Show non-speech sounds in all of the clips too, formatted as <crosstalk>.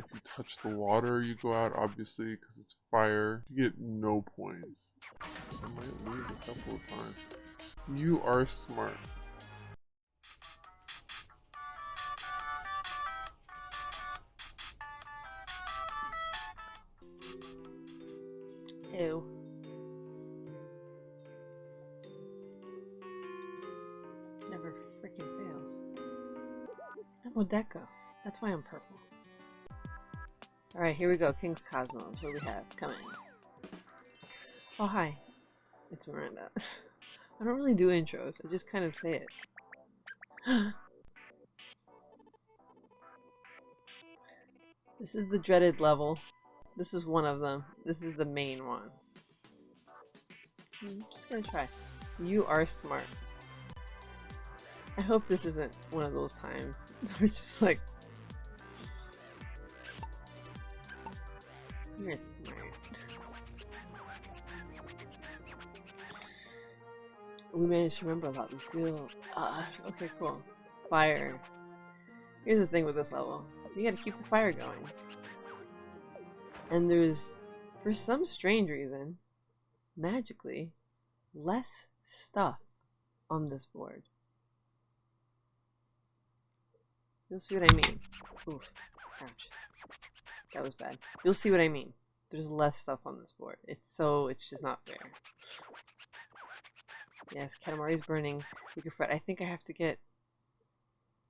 If you touch the water, you go out, obviously, because it's fire. You get no points. I might lose a couple of times. You are smart. Ew. Never freaking fails. How would that go? That's why I'm purple. Alright, here we go. King's Cosmos. What do we have? Coming. Oh, hi. It's Miranda. <laughs> I don't really do intros. I just kind of say it. <gasps> this is the dreaded level. This is one of them. This is the main one. I'm just gonna try. You are smart. I hope this isn't one of those times. <laughs> We're just like... We managed to remember about the field. Ah, okay, cool. Fire. Here's the thing with this level. You gotta keep the fire going. And there's, for some strange reason, magically, less stuff on this board. You'll see what I mean. Oof. Ouch. That was bad. You'll see what I mean. There's less stuff on this board. It's so, it's just not fair. Yes, Katamari's burning. Can fret. I think I have to get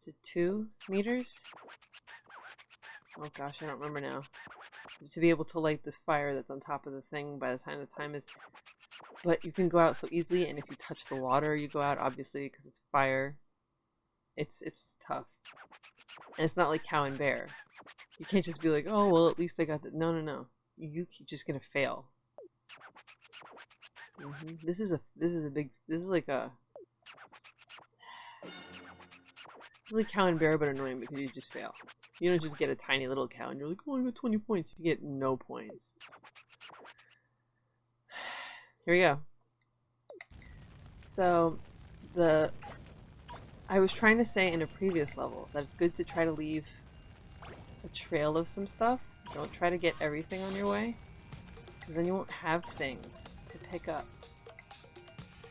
to two meters? Oh gosh, I don't remember now. To be able to light this fire that's on top of the thing by the time the time is... But you can go out so easily, and if you touch the water, you go out, obviously, because it's fire. It's, it's tough. And it's not like cow and bear. You can't just be like, oh, well, at least I got that. No, no, no. You, you're just gonna fail. Mm -hmm. This is a, this is a big, this is like a... <sighs> this is like cow and bear, but annoying because you just fail. You don't just get a tiny little cow and you're like, oh, I got 20 points. You get no points. <sighs> Here we go. So, the... I was trying to say in a previous level that it's good to try to leave a trail of some stuff. Don't try to get everything on your way. Because then you won't have things to pick up.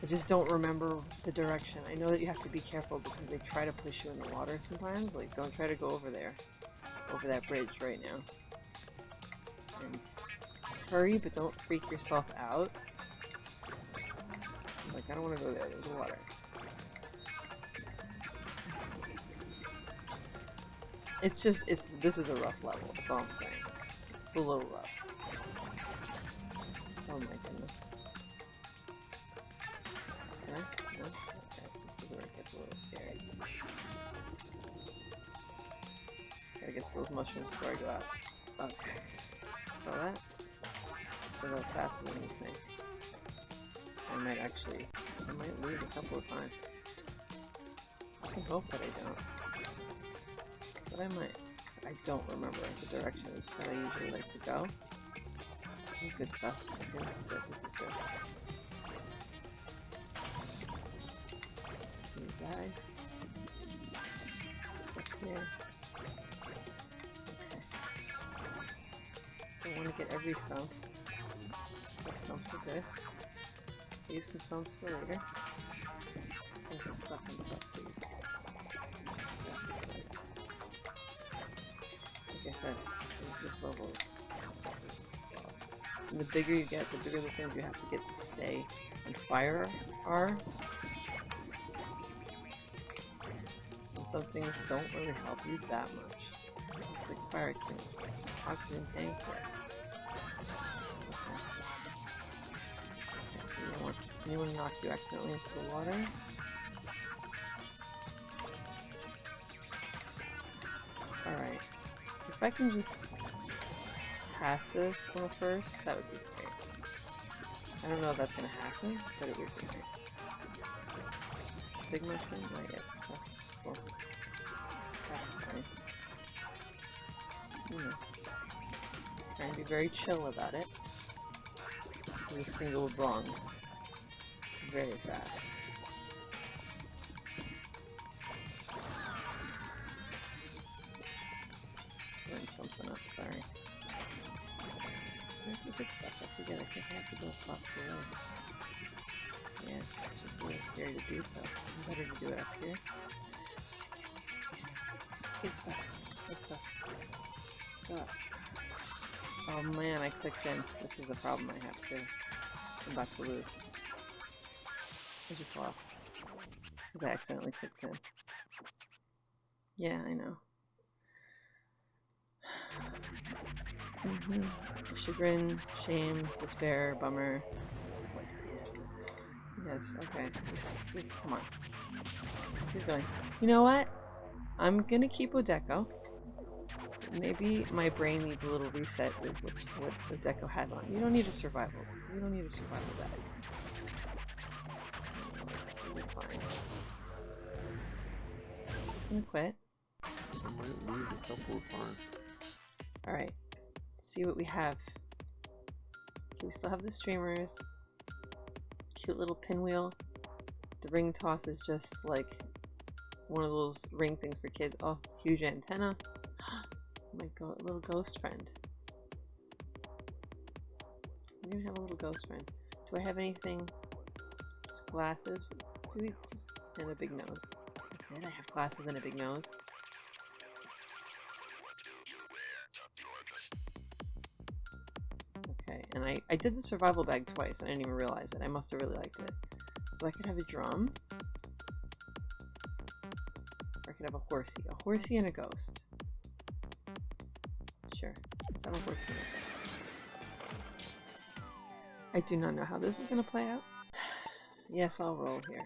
I just don't remember the direction. I know that you have to be careful because they try to push you in the water sometimes. Like, don't try to go over there. Over that bridge right now. And hurry, but don't freak yourself out. Like, I don't want to go there. There's water. It's just, it's, this is a rough level. That's all I'm saying. It's a little rough. Oh my goodness. Okay, no, okay, this is where it gets a little scary. Gotta get those mushrooms before I go out. Okay. Saw that? A little faster than you think. I might actually, I might lose a couple of times. I can hope that I don't. I might. I don't remember the directions that I usually like to go. This is good stuff. This is good. This is good. guys. Up here. Okay. Don't want to get every stump. Stumps are good. Use some stumps for later. Like I said, this level and the bigger you get, the bigger the things you have to get to stay. And fire are And some things don't really help you that much. It's like fire extinguisher, oxygen tank. Anyone knock you accidentally into the water? If I can just pass this one first, that would be great. I don't know if that's gonna happen, but it would be great. Big mushroom? Hmm. Trying to be very chill about it. This can go wrong very fast. Oh man, I clicked in. This is a problem I have to. I'm about to lose. I just lost. Because I accidentally clicked in. Yeah, I know. <sighs> Mm -hmm. Chagrin, shame, despair, bummer. What is this? Yes, okay. Just, just come on. Let's keep going. You know what? I'm gonna keep Odeko. Maybe my brain needs a little reset with what, Odeko has on. You don't need a survival. You don't need a survival bag. Just gonna quit. I might lose a couple of times. Alright. See what we have. Okay, we still have the streamers. Cute little pinwheel. The ring toss is just like one of those ring things for kids. Oh, huge antenna. <gasps> Oh my go little ghost friend. I'm gonna have a little ghost friend. Do I have anything? Just glasses? Do we just and a big nose? That's it. I have glasses and a big nose. Okay, and I, I did the survival bag twice and I didn't even realize it. I must have really liked it. So I could have a drum. Could have a horsey. A horsey and a ghost. Sure. Let's have a horsey and a ghost. I do not know how this is going to play out. Yes, I'll roll here.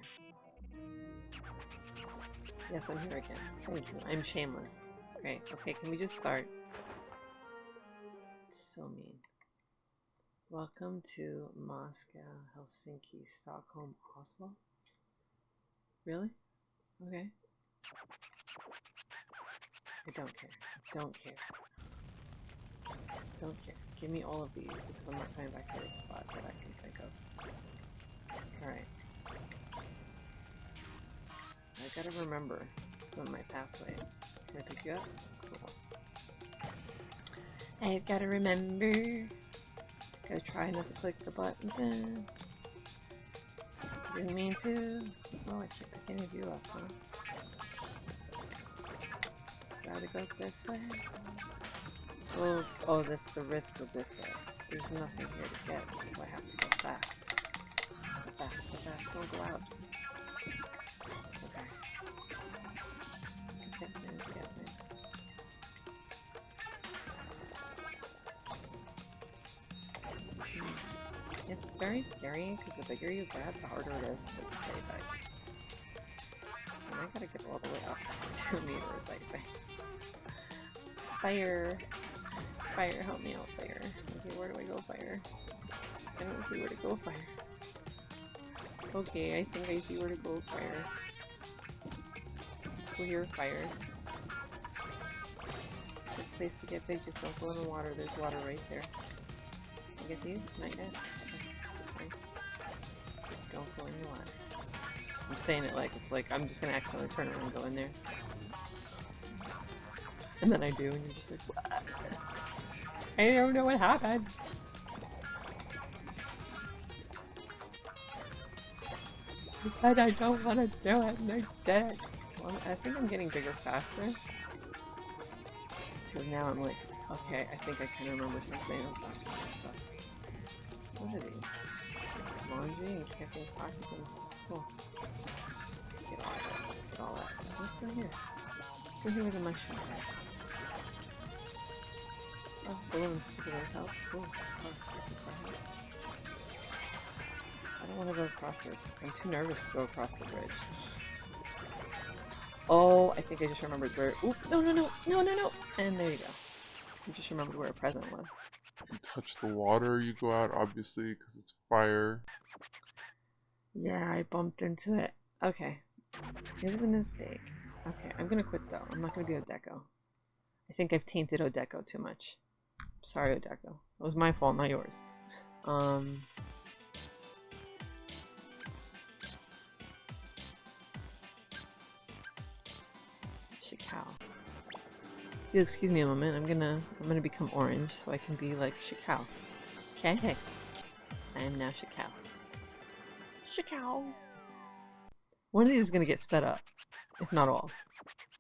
Yes, I'm here again. Thank you. I'm shameless. Great. Okay, can we just start? So mean. Welcome to Moscow, Helsinki, Stockholm, Oslo. Really? Okay. I don't care. Don't care. Don't care. Give me all of these because I'm not coming back to this spot that I can think of. Alright. I gotta remember some of my pathway. Can I pick you up? Cool. I've gotta remember. Gotta try not to click the buttons in. Didn't mean to. Oh, I can't pick any of you up, huh? Gotta go this way. Oh, oh, this the risk of this way. There's nothing here to get, so I have to go fast. Go fast, go fast, don't go out. Okay. Things, get things. Hmm. It's very scary because the bigger you get, the harder it is to stay back. And I gotta get all the way up <laughs> to 2 meters, I think. Fire! Fire, help me out, fire. Okay, where do I go, fire? I don't see where to go, fire. Okay, I think I see where to go, fire. Clear fire. Good place to get big, just don't go in the water. There's water right there. I get these? Not yet? Okay. Just don't go in the water. I'm saying it like it's like I'm just gonna accidentally turn around and go in there. And then I do, and you're just like, what? I don't know what happened. But I don't want to do it, and I did it. Well, I think I'm getting bigger faster. Because now I'm like, okay, I think I can remember something. What are these? Laundry and camping pockets. Cool. Oh. Get all that. Get all that. What's in here? Here with the mushroom? Oh, balloons to get help. Cool. I don't want to go across this. I'm too nervous to go across the bridge. Oh, I think I just remembered where- Oop, no, no, no, no, no, no! And there you go. I just remembered where a present was. You touch the water, you go out, obviously, because it's fire. Yeah, I bumped into it. Okay. It was a mistake. Okay, I'm gonna quit though. I'm not gonna be Odeko. I think I've tainted Odeko too much. Sorry, Odeko. It was my fault, not yours. Um... Shikao. You'll excuse me a moment. I'm gonna I'm gonna become orange so I can be like Shikao. Okay. I am now Shikao. Shikao. One of these is gonna get sped up, if not all.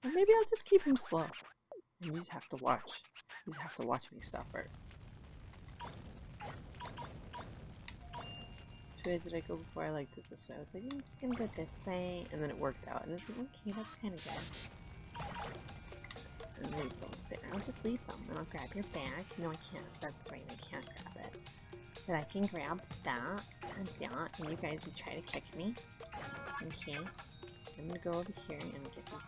Or maybe I'll just keep him slow. And you just have to watch. You just have to watch me suffer. Which way did I go before I liked it this way? I was like, mm, I'm just gonna go this way, and then it worked out. And it's like, okay, that's kind of good. And there. I'll just leave them, and I'll grab your bag. No, I can't. That's right, I can't grab it. But I can grab that and that, and you guys will try to kick me. Okay. I'm gonna go over here and get this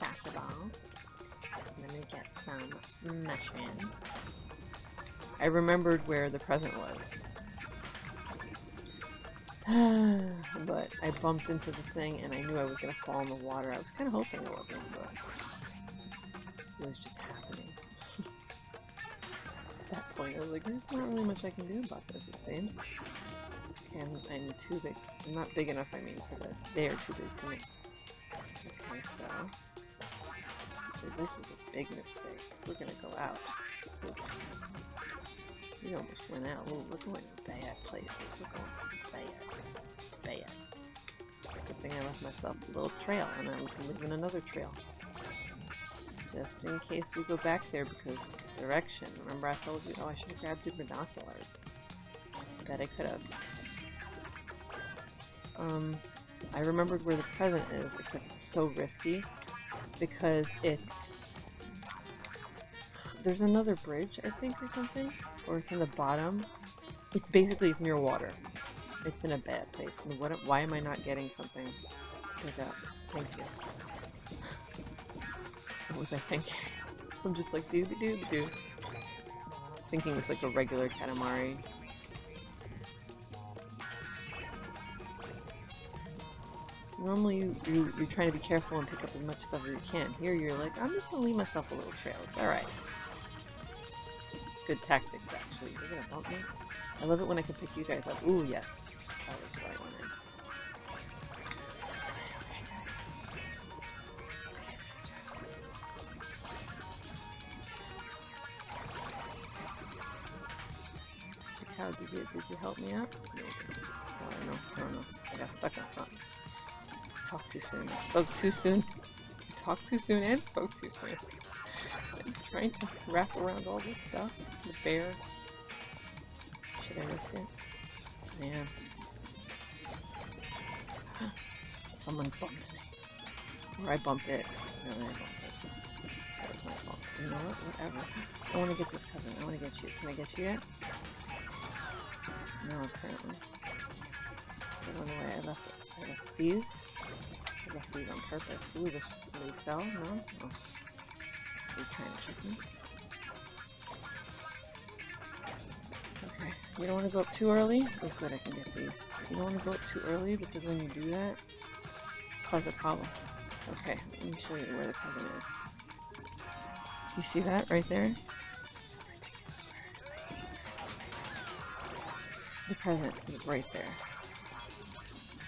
basketball. And I'm gonna get some mushrooms. I remembered where the present was. <sighs> but I bumped into the thing and I knew I was gonna fall in the water. I was kind of hoping it wasn't, but it was just happening. <laughs> At that point, I was like, there's not really much I can do about this, it seems. And I'm too big. I'm not big enough, I mean, for this. They are too big for me. Okay, so... So this is a big mistake. We're gonna go out. We almost went out. Ooh, we're going to bad places. We're going bad. Bad. Good thing I left myself a little trail, and live in another trail. Just in case we go back there, because direction. Remember I told you, oh, I should have grabbed your binoculars. I bet I could have. Um, I remembered where the present is, except it's so risky because it's there's another bridge I think or something or it's in the bottom. It's basically it's near water. It's in a bad place. And what why am I not getting something? Pick up thank you. <laughs> What was I thinking? <laughs> I'm just like doobie doobie doo thinking it's like a regular Katamari Normally you, you, you're trying to be careful and pick up as much stuff as you can. Here you're like, I'm just gonna leave myself a little trail. Alright. Good tactics, actually. You're gonna bump me? I love it when I can pick you guys up. Ooh, yes. That was what I wanted. How did you, did you help me out? No. I don't know. I don't know. I got stuck on something. Talk too soon. I spoke too soon. Talk too soon and spoke too soon. I'm trying to wrap around all this stuff. The bear. Should I risk it? Man. <gasps> Someone bumped me. Or I bumped it. No, I bumped it. That was my fault. You know what? Whatever. I want to get this cousin. I want to get you. Can I get you yet? No, apparently. Still on the way. I left it. I left these. I left these on purpose. Ooh, this they fell? No? Oh. Are you trying to? Okay. You don't want to go up too early? Oh good, I can get these. You don't want to go up too early because when you do that, cause a problem. Okay, let me show you where the cousin is. Do you see that right there? The present is right there.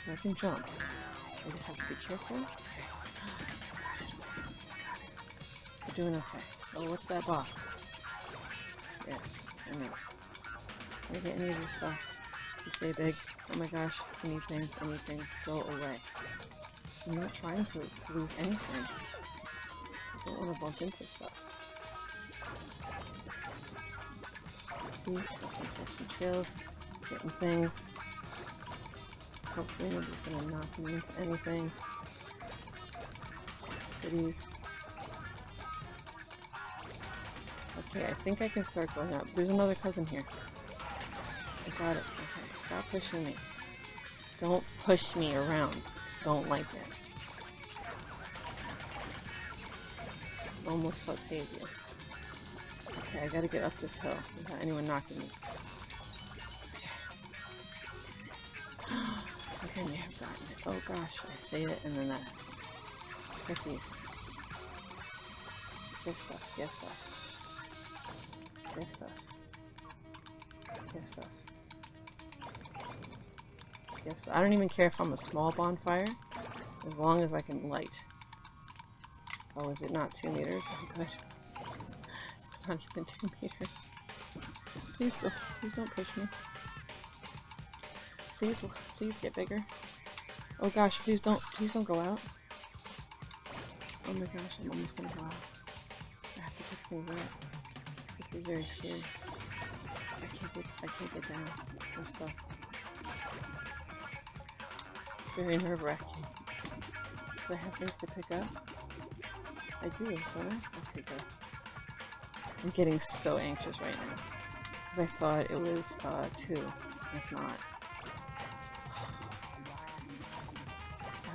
So I can jump. I just have to be careful. Okay. We're doing okay. Oh, what's that box? Yeah, I know. I get any of your stuff? Stay big. Oh my gosh, I need things, things. Go away. I'm not trying to, to lose anything. I don't want to bump into stuff. See, some chills, getting things. Hopefully nobody's gonna knock me into anything. Okay, I think I can start going up. There's another cousin here. I got it. Okay, stop pushing me. Don't push me around. Don't like it. Almost sauteed you. Okay, I gotta get up this hill without anyone knocking me. May have gotten it. Oh gosh, I say it and then that. These. Get stuff, get stuff. Get stuff. Get stuff. Yes, I don't even care if I'm a small bonfire, as long as I can light. Oh, is it not two meters? Oh, good. <laughs> It's not even two meters. Please, please don't push me. Please, please get bigger. Oh gosh, please don't, please don't go out. Oh my gosh, I'm almost gonna go out. I have to pick things up. This is very scary. I can't get, I can't get down. I'm stuck. It's very nerve wracking. Do I have things to pick up? I do, don't I? Okay, good. I'm getting so anxious right now. Because I thought it was, uh, two. It's not.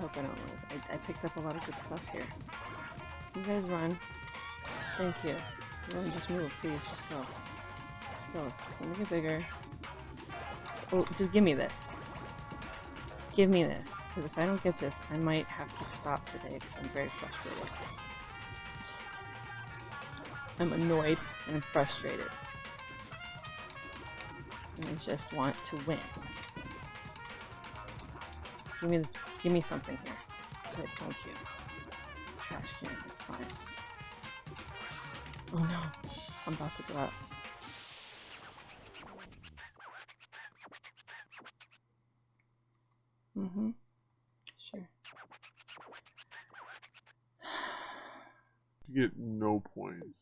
Hope I don't lose. I, I picked up a lot of good stuff here. You guys run. Thank you. Run, just move, please. Just go. Just go. Just let me get bigger. Just, oh, just give me this. Give me this. Because if I don't get this, I might have to stop today because I'm very frustrated. I'm annoyed and I'm frustrated. And I just want to win. Give me this. Give me something here. Good, thank you. Trash can, it's fine. Oh no, I'm about to go out. Mm-hmm. Sure. You get no points.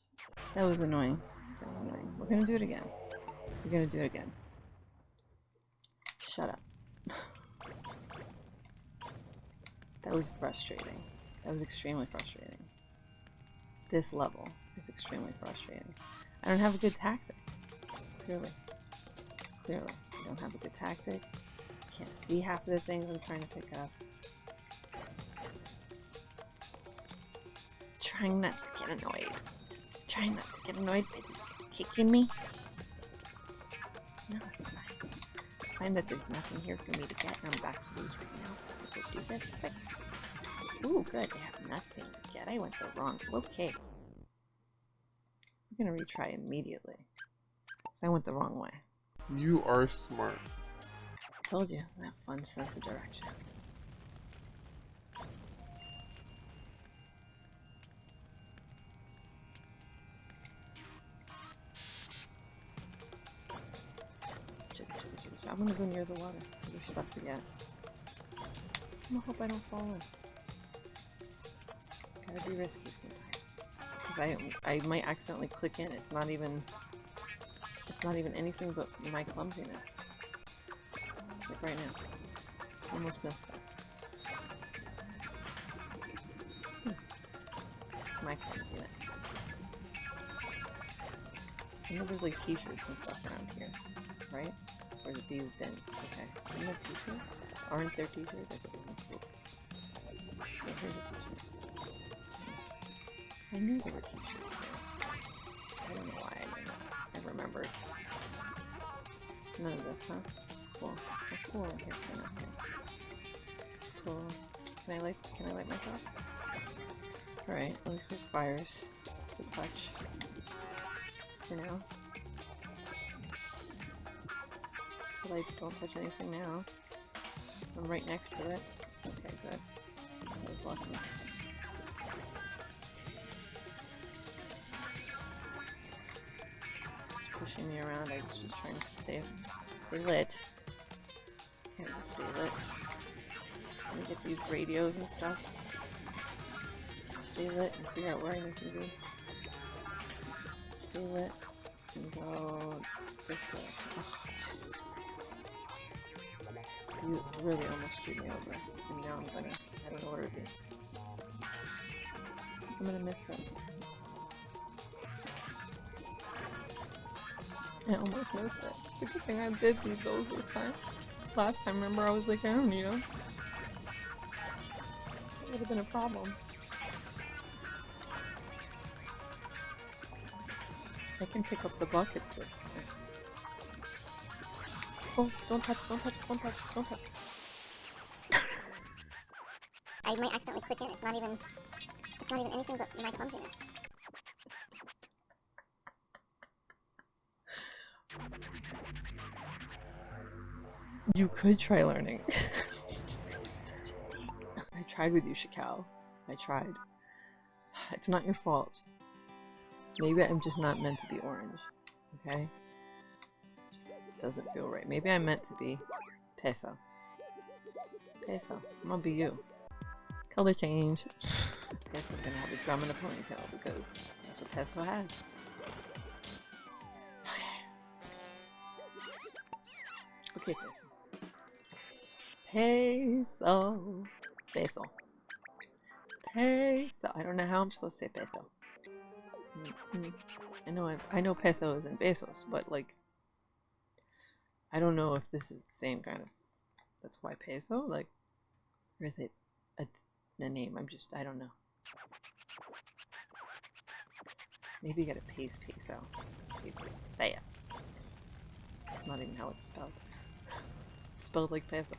That was annoying. That was annoying. We're gonna do it again. We're gonna do it again. Shut up. That was frustrating. That was extremely frustrating. This level is extremely frustrating. I don't have a good tactic. Clearly. Clearly. I don't have a good tactic. Can't see half of the things I'm trying to pick up. Trying not to get annoyed. Trying not to get annoyed by kicking me. No, it's fine. It's fine that there's nothing here for me to get and I'm back to lose right now. Let's do this. Quick. Ooh, good. I have nothing get. I went the wrong. Way. Okay. I'm gonna retry immediately. I went the wrong way. You are smart. I Told you, that fun sense of direction. I'm gonna go near the water. There's stuff to get. Gonna hope I don't fall in. Gotta be risky sometimes. I I might accidentally click in. It's not even it's not even anything but my clumsiness. Like right now. Almost missed that. Hmm. My clumsiness. I know there's like t-shirts and stuff around here, right? Or these bins? Okay. Aren't there t-shirts? I knew there were t-shirts. I don't know why I. I remembered. None of this, huh? Cool. Oh, cool. Here's of thing. Cool. Can I light? Can I light myself? All right. At least there's fires to touch. For now. Lights don't touch anything now. I'm right next to it. Okay, good. I was. Just pushing me around. I was just trying to stay, stay lit. Can't just stay lit. Let me get these radios and stuff. Stay lit and figure out where I need to be. Stay lit and go this way. You really almost screwed me over. And now I'm gonna, I don't know where to. I'm gonna miss it. I almost missed it. It's a good thing I did need those this time. Last time, remember, I was like, I don't need them. It Would have been a problem. I can pick up the buckets this time. Don't touch, don't touch, don't touch, don't touch. I might accidentally click in. It's not even. It's not even anything but my clumsiness. You could try learning. <laughs> I tried with you, Shikao. I tried. It's not your fault. Maybe I'm just not meant to be orange. Okay? Doesn't feel right. Maybe I'm meant to be peso. Peso. I'm gonna be you. Color change. Peso's gonna have a drum and a ponytail because that's what Peso has. Okay, Peso. Peso. Peso. Peso. I don't know how I'm supposed to say peso. Mm, I know I, I know peso is in pesos, but like I don't know if this is the same kind of that's why peso like or is it a, a name? I'm just I don't know. Maybe you gotta paste peso. It's fast. It's not even how it's spelled. It's spelled like peso.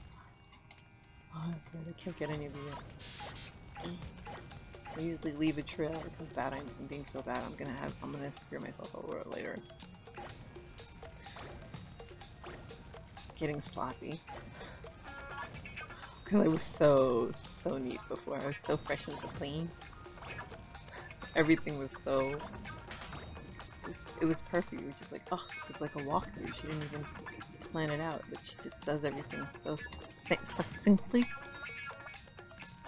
Oh, right. I can't get any of you. I usually leave a trail. Comes bad. I'm, I'm being so bad. I'm gonna have. I'm gonna screw myself over later. Getting sloppy. Because I was so so neat before. I was so fresh and so clean. Everything was so. It was, it was perfect. Just like, oh, it's like a walkthrough. She didn't even plan it out, but she just does everything so succinctly.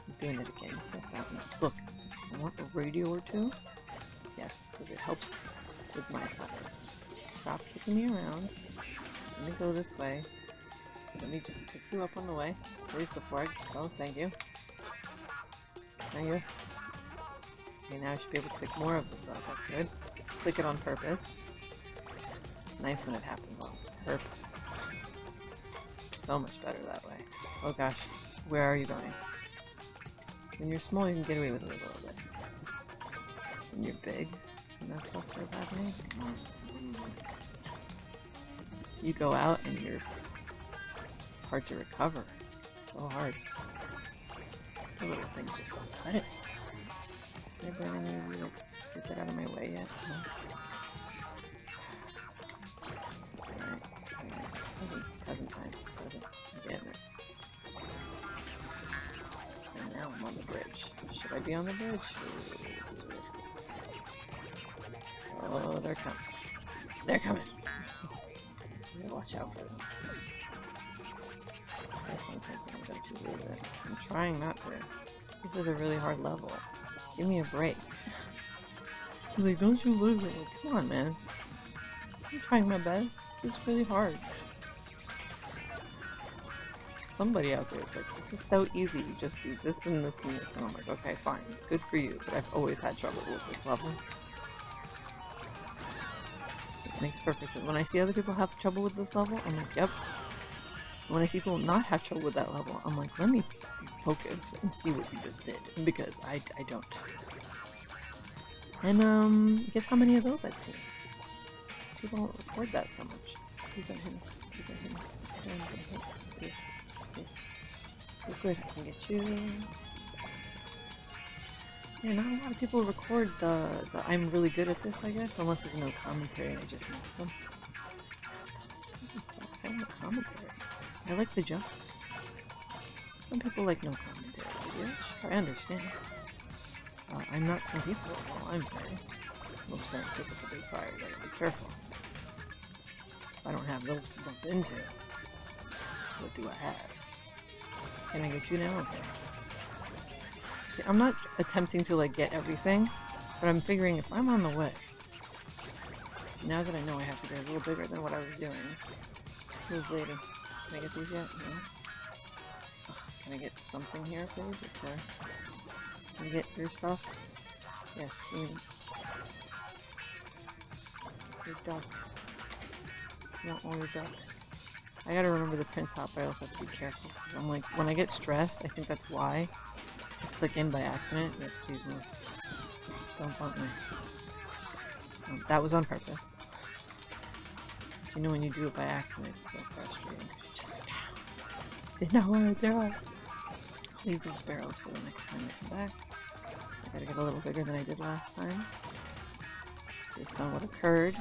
I'm doing it again. Look, I want a radio or two. Yes, because it helps with my size. Stop kicking me around. Let me go this way. Let me just pick you up on the way. Please the fork? go. Thank you. Thank you. Okay, now I should be able to pick more of this up. That's good. Click it on purpose. It's nice when it happens on purpose. So much better that way. Oh gosh, where are you going? When you're small, you can get away with it a little bit. When you're big, and that stuff starts happening, you go out and you're hard to recover. So hard. The little things just don't cut it. Can I bring any to get out of my way yet? No. I'm on the bridge. Should I be on the bridge? Ooh, this is risky. Oh, they're coming. They're coming. <laughs> Watch out for them. To lose it. I'm trying not to. This is a really hard level. Give me a break. She's like, don't you lose it. Come on, man. I'm trying my best. This is really hard. Somebody out there is like, this is so easy. You just do this and this and this. And I'm like, okay, fine. Good for you. But I've always had trouble with this level. It makes perfect sense. When I see other people have trouble with this level, I'm like, yep. When I see people not have trouble with that level, I'm like, let me focus and see what you just did. Because I, I don't. And, um, guess how many of those I've seen? People don't record that so much. Good. I can get you. Yeah, not a lot of people record the, the I'm really good at this, I guess, unless there's no commentary and I just miss them. <laughs> I don't commentary. I like the jumps. Some people like no commentary. Yeah, I understand. Uh, I'm not some people, all I'm saying. Most aren't typically fire, gotta be careful. I don't have those to bump into. What do I have? Can I get you now? Okay. See, I'm not attempting to like get everything, but I'm figuring if I'm on the way, now that I know I have to get a little bigger than what I was doing. Who's lady? Can I get these yet? No. Can I get something here, please? There? Can I get your stuff? Yes, me your ducks. Want all your ducks. I gotta remember the Prince Hop, I also have to be careful. I'm like, when I get stressed, I think that's why. I click in by accident. Yes, please no. Don't bump me. Um, that was on purpose. You know when you do it by accident, it's so frustrating. It's just like, ow. Did not want to do it. Leave those barrels for the next time I come back. I gotta get a little bigger than I did last time. Based on what occurred.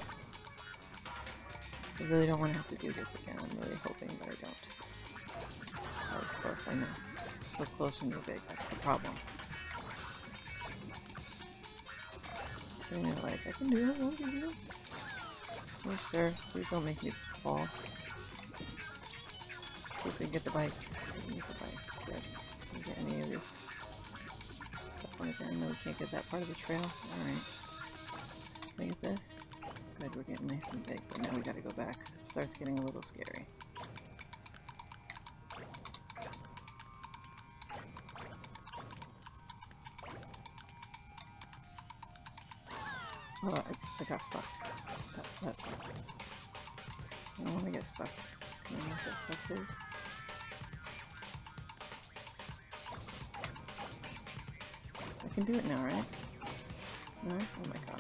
I really don't want to have to do this again. I'm really hoping that I don't. That was close, I know. It's so close when you're big, that's the problem. And you're like, I can do it, I can do it. Oh, sir, please don't make me fall. See if we can get the bikes. Get the bikes. Good. Get any of this stuff on again? No, we can't get that part of the trail. Alright. I get this? Good, we're getting nice and big, but now we gotta go back. It starts getting a little scary. Oh, I, I got stuck. That, that's. I don't want to get stuck. I not get stuck, please? Can do it now, right? No? Oh my gosh.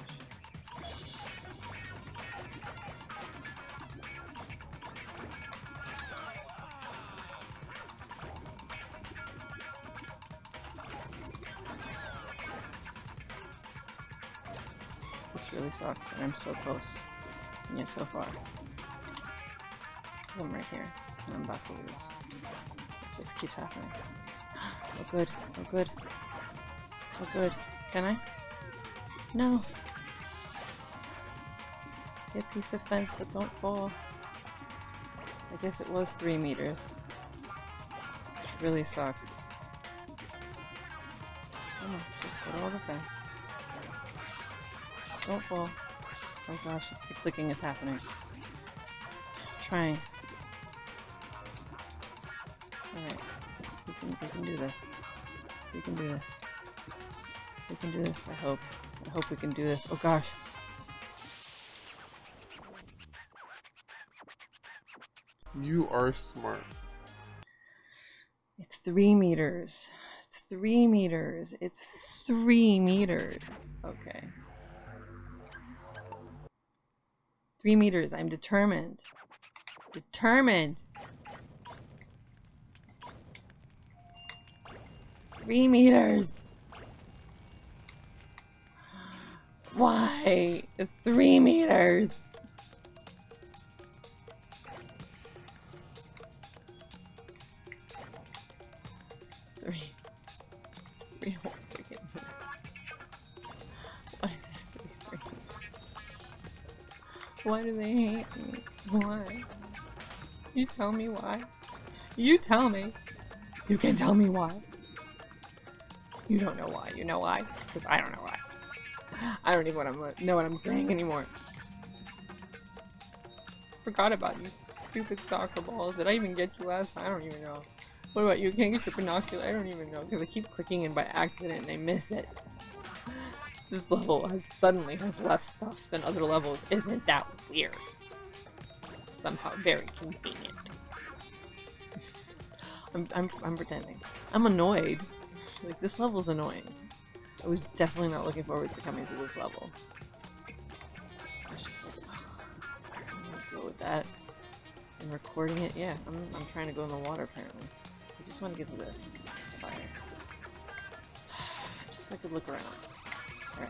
This really sucks, and I'm so close. And yet so far. I'm right here, and I'm about to lose. Just keeps happening. <gasps> Oh good, oh good. Oh good. Can I? No! Get a piece of fence, but don't fall. I guess it was three meters. Which really sucks. Come on, just put all the fence. Don't fall. Oh gosh, the clicking is happening. trying. Alright. We can, we can do this. We can do this. Can do this, I hope. I hope we can do this. Oh gosh. You are smart. It's three meters. It's three meters. It's three meters. Okay. Three meters. I'm determined. Determined. Three meters. Why? Three meters. Three. Three Why do they hate me? Why? You tell me why. You tell me. You can tell me why. You don't know why. You know why? Because I don't know why. I don't even what I'm, know what I'm saying anymore. Forgot about you stupid soccer balls. Did I even get you last time? I don't even know. What about you? Can I get your binocular? I don't even know because I keep clicking in by accident and I miss it. This level has suddenly has less stuff than other levels. Isn't that weird? Somehow very convenient. I'm, I'm, I'm pretending. I'm annoyed. Like, this level's annoying. I was definitely not looking forward to coming to this level. I was just like, oh, I'm gonna go with that. And recording it, yeah, I'm, I'm trying to go in the water apparently. I just want to get to this. Fire. <sighs> Just so I could look around. Alright.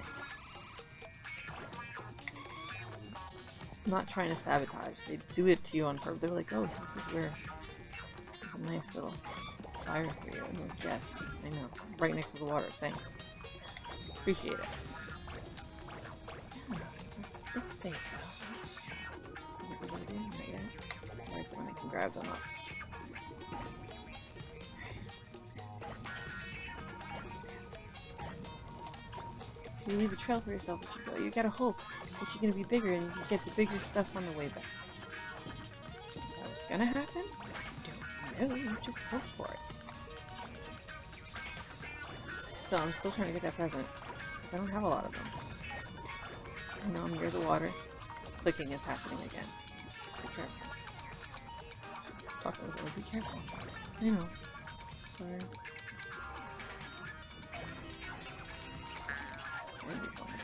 Not trying to sabotage. They do it to you on purpose. They're like, oh, this is where there's a nice little fire for you. Like, yes, I know. Right next to the water. Thanks. Appreciate it. Yeah, it's safe though. Is it really good? Not yet. Alright, then I can grab them up. You leave a trail for yourself if you go. You gotta hope that you're gonna be bigger and you get the bigger stuff on the way back. That's gonna happen? I Don't know, you just hope for it. Still, I'm still trying to get that present. I don't have a lot of them. I know I'm near the water. Clicking is happening again. Be careful. Talking with you, be careful. I know. Sorry.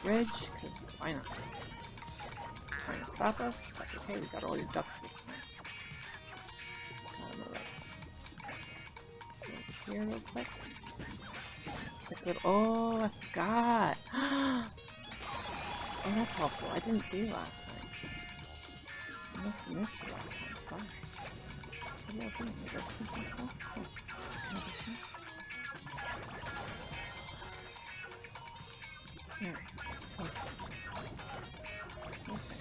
Bridge, because why not? Trying to stop us? That's okay, we got all your ducks this time. Here real quick good. Oh, I forgot. oh, that's helpful. I didn't see you last time. I must have missed you last time. Sorry. What are you doing? Did I just miss some stuff? Oh. There. Okay. okay.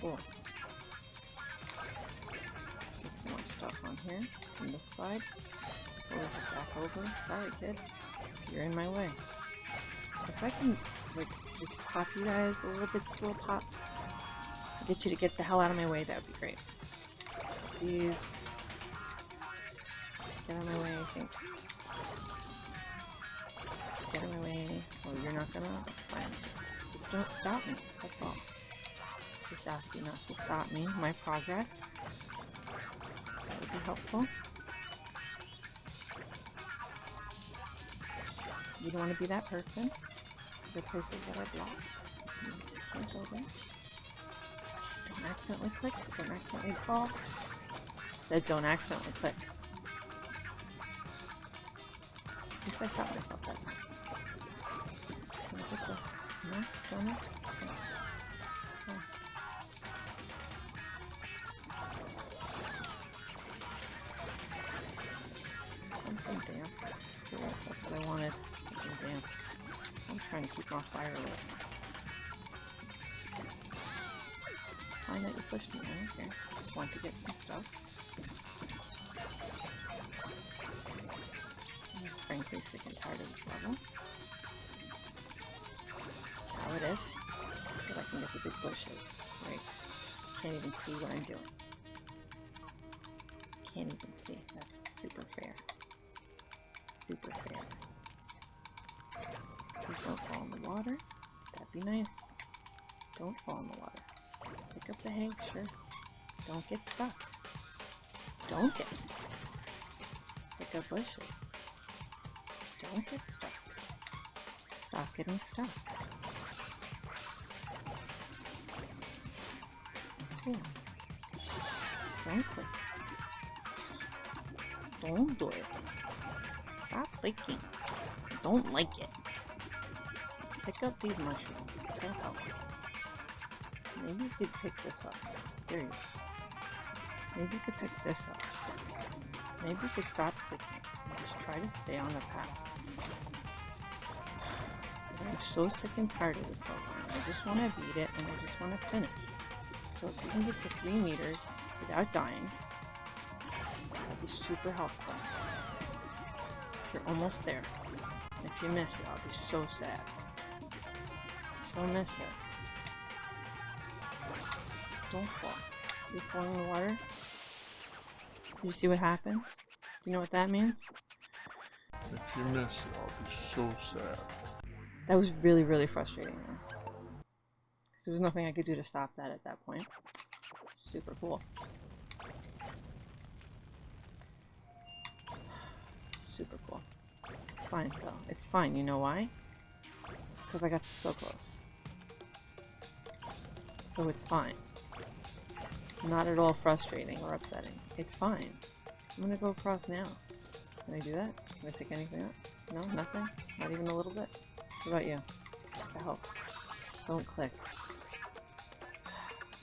Cool. Get some more stuff on here. On this side. Over. Sorry, kid. You're in my way. If I can, like, just pop you guys a little bit, little pop. Get you to get the hell out of my way, that would be great. Please. Get out of my way, I think. Get out of my way. Oh, you're not gonna? Fine. Just don't stop me, that's all. Just ask you not to stop me, my progress. That would be helpful. You don't want to be that person. The places that are blocked. Just don't accidentally click. Don't accidentally fall. Said don't accidentally click. Least I stopped myself that? Don't? Trying to keep my fire lit. It's fine that you pushed me. I don't. Just want to get some stuff. I'm frankly sick and tired of this level. How it is. So I can get the big bushes. Right. Can't even see what I'm doing. Can't even see. That's super fair. Be nice. Don't fall in the water. Pick up the sure. Don't get stuck. Don't get stuck. Pick up bushes. Don't get stuck. Stop getting stuck. Don't click. Don't do it. Stop clicking. Don't like it. Pick up these mushrooms. They'll help. Maybe you could pick this up. There. Maybe you could pick this up. Maybe you could stop clicking. Just try to stay on the path. I'm so sick and tired of this level. I just want to beat it and I just want to finish. So if you can get to 3 meters without dying, that'd be super helpful. You're almost there. If you miss it, I'll be so sad. Don't miss it. Don't fall. You fall in the water. You see what happens? Do you know what that means? If you miss it, I'll be so sad. That was really, really frustrating though. 'Cause there was nothing I could do to stop that at that point. Super cool. Super cool. It's fine though. It's fine. You know why? Because I got so close. So it's fine. Not at all frustrating or upsetting. It's fine. I'm gonna go across now. Can I do that? Can I pick anything up? No? Nothing? Not even a little bit? What about you? Just help. Don't click.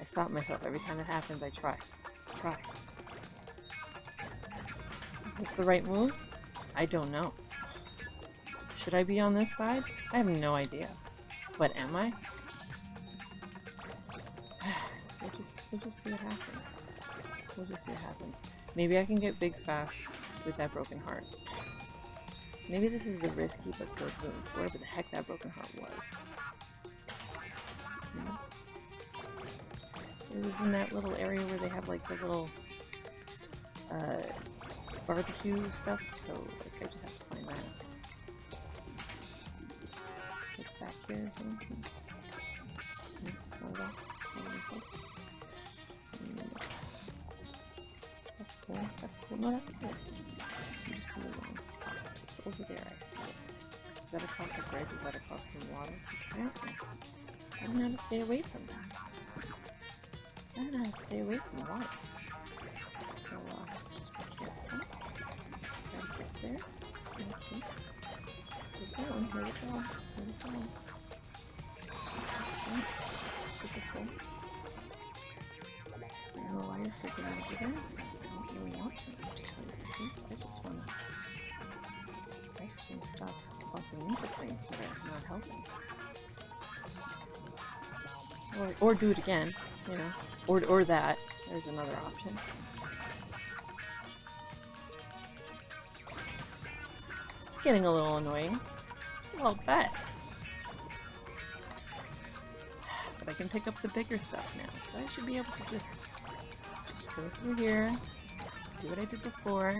I stop myself every time it happens. I try. Try. Is this the right move? I don't know. Should I be on this side? I have no idea. But am I? We'll just see what happens. We'll just see what happens. Maybe I can get big fast with that broken heart. Maybe this is the risky but good move. Wherever the heck that broken heart was. Hmm. It was in that little area where they have like the little uh, barbecue stuff, so like I just have to find that. It's back here. That's cool. No, that's. I'm just a little It's over there. I see it. Is that across the bridge? Is that across the water? Apparently. I don't know how to stay away from that. I don't know how to stay away from the water. So, uh, just be careful. Gotta get there. Okay. Here we go. Here we go. Here we go. Okay. Super cool. Out again. I want to. I'm just trying to I just want to. Stop bumping into things that are not helping. Or, or do it again. you know, or or that. There's another option. It's getting a little annoying. Well, bet. But I can pick up the bigger stuff now, so I should be able to just just go through here, do what I did before.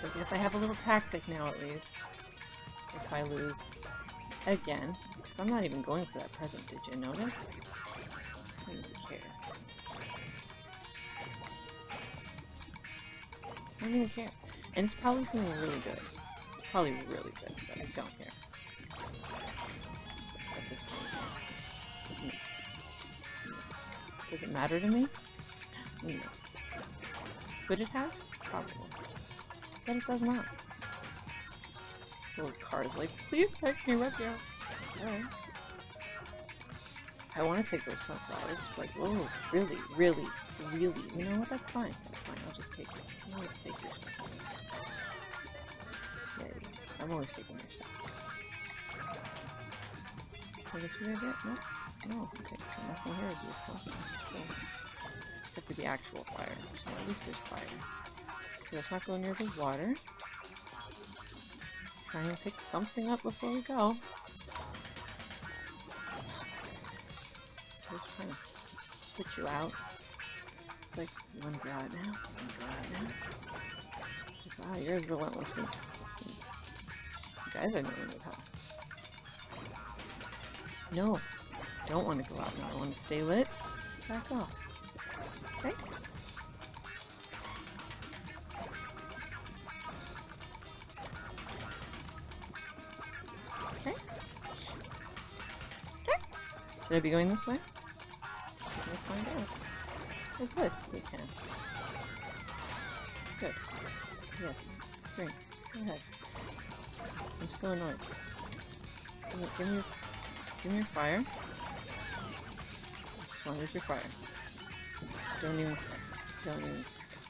So I guess I have a little tactic now at least. If I lose again. I'm not even going for that present, did you notice? I don't even care. I don't even care. And it's probably something really good. It's probably really good, but I don't care. At this point. No. Does it matter to me? No. Could it have? Probably. But it does not. Little car's like, please take me with you. Alright. I want to take those sunflowers. Like, oh, really, really, really. You know what? That's fine. That's fine. I'll just take it. I'll always take your stuff. Yeah, I'm always taking your stuff. What did you get? No? No. Okay, so nothing here is useful. So, except for the actual fire. So at least there's fire. So let's not go near the water. Try and pick something up before we go. Just trying to put you out. Like, ah, you wanna go out now? You wanna go out now? Wow, you're as relentless as, you guys know in the house. No, don't want to go out now. I want to stay lit. Back off. I be going this way? We'll find out. Oh, good. We can. Good. Yes. Drink. Go ahead. I'm so annoyed. Give me, give me, give me your fire. Just want your fire. Don't even, don't even,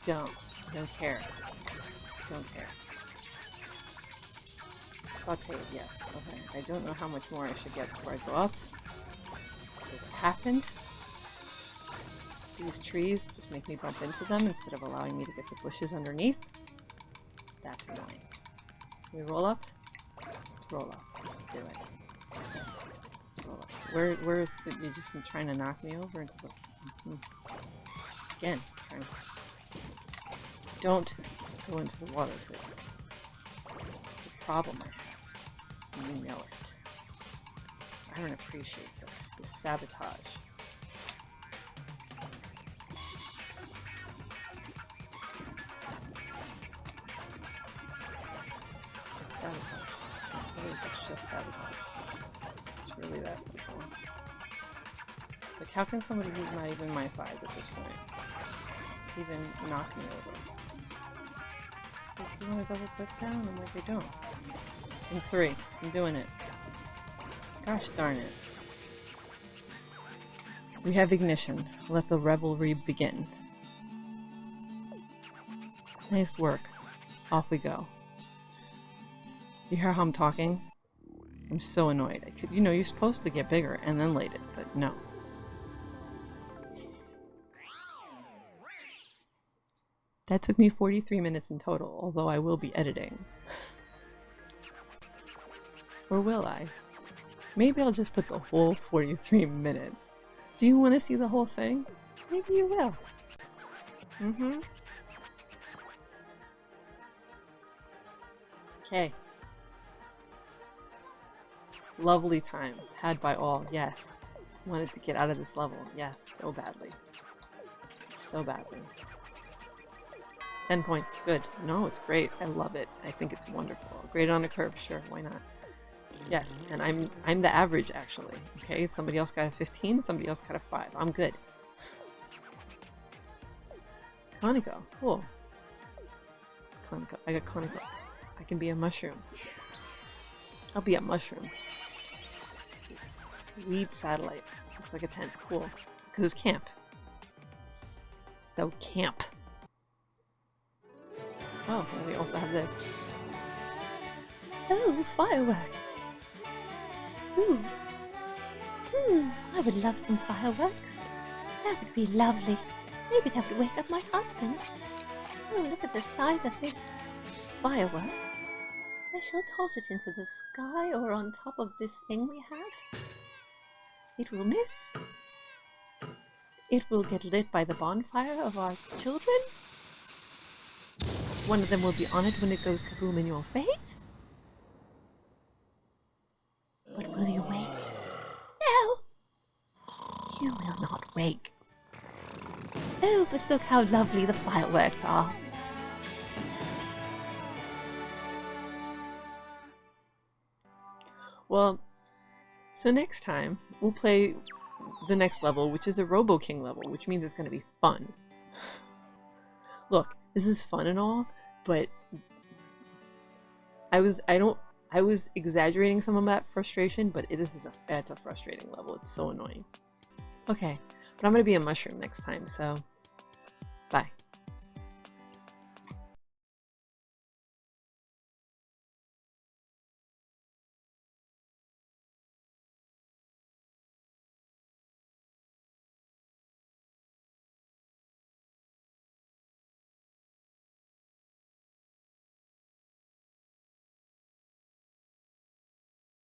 don't, don't care. Don't care. Sauteed, yes. Okay. I don't know how much more I should get before I go up. Happened. These trees just make me bump into them instead of allowing me to get the bushes underneath. That's annoying. Can we roll up? Let's roll up. Let's do it. Let's roll up. Where, where is the, you just trying to knock me over into the... Mhm. Again, trying Don't go into the water, please. It's a problem I have. You know it. I don't appreciate sabotage. Sabotage. I think it's just sabotage. It's really that simple. Like, how can somebody who's not even my size at this point even knock me over? It's like, do you want to double click down? I'm like, I don't. In three. I'm doing it. Gosh darn it. We have ignition. Let the revelry begin. Nice work. Off we go. You hear how I'm talking? I'm so annoyed. Could, you know, you're supposed to get bigger and then light it, but no. That took me 43 minutes in total, although I will be editing. Or will I? Maybe I'll just put the whole 43 minutes. Do you want to see the whole thing? Maybe you will. Mm-hmm. Okay. Lovely time. Had by all, yes. Just wanted to get out of this level, yes, so badly. So badly. 10 points, good. No, it's great. I love it. I think it's wonderful. Great on a curve, sure, why not? Yes, and I'm I'm the average actually. Okay, somebody else got a 15, somebody else got a 5. I'm good. Kinoko, cool. Kinoko, I got Kinoko. I can be a mushroom. I'll be a mushroom. Weed satellite. Looks like a tent. Cool. Because it's camp. So camp. Oh, and we also have this. Oh, fireworks! Ooh. Hmm, I would love some fireworks. That would be lovely. Maybe that would wake up my husband. Oh, look at the size of this firework. I shall toss it into the sky or on top of this thing we have. It will miss. It will get lit by the bonfire of our children. One of them will be on it when it goes kaboom in your face. Oh, but look how lovely the fireworks are. Well, so next time we'll play the next level, which is a Robo King level, which means it's going to be fun. <sighs> Look, this is fun and all, but I was I don't I was exaggerating some of that frustration, but it is a it's a frustrating level. It's so annoying. Okay, but I'm gonna be a mushroom next time, so bye.